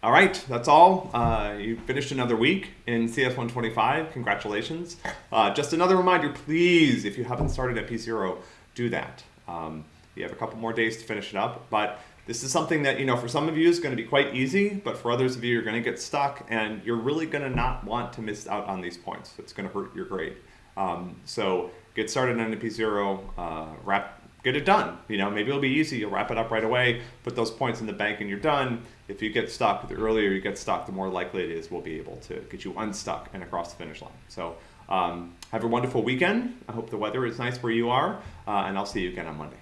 All right, that's all. Uh, you finished another week in CS 125. Congratulations. Uh, just another reminder, please, if you haven't started at P0, do that. Um, you have a couple more days to finish it up, but this is something that, you know, for some of you is going to be quite easy, but for others of you, you're going to get stuck and you're really going to not want to miss out on these points. It's going to hurt your grade. Um, so get started on the P0, uh, wrap get it done. You know, maybe it'll be easy. You'll wrap it up right away, put those points in the bank, and you're done. If you get stuck, the earlier you get stuck, the more likely it is we'll be able to get you unstuck and across the finish line. So um, have a wonderful weekend. I hope the weather is nice where you are, uh, and I'll see you again on Monday.